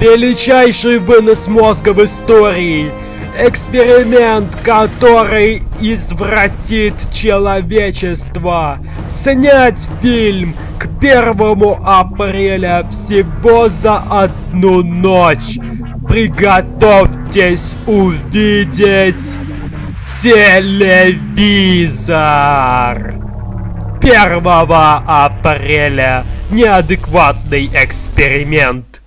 Величайший вынос мозга в истории. Эксперимент, который извратит человечество. Снять фильм к первому апреля всего за одну ночь. Приготовьтесь увидеть телевизор. 1 апреля неадекватный эксперимент.